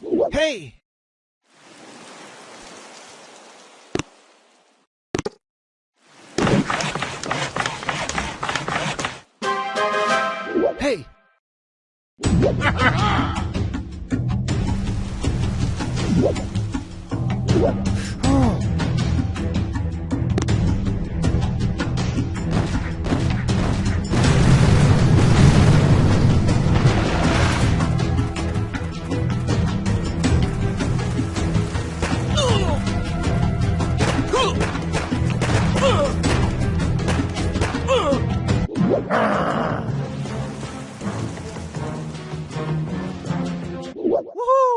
Hey! Hey! Woohoo!